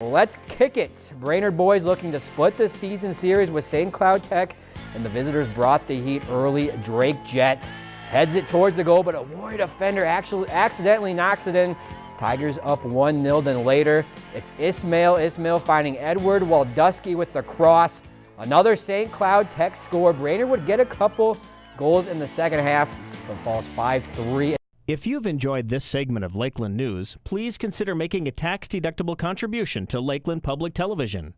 Let's kick it. Brainerd boys looking to split the season series with St. Cloud Tech, and the visitors brought the heat early. Drake Jett heads it towards the goal, but a Warrior defender actually accidentally knocks it in. Tigers up 1-0, then later, it's Ismail Ismail finding Edward Waldusky with the cross. Another St. Cloud Tech score. Brainerd would get a couple goals in the second half, but falls 5-3. If you've enjoyed this segment of Lakeland News, please consider making a tax-deductible contribution to Lakeland Public Television.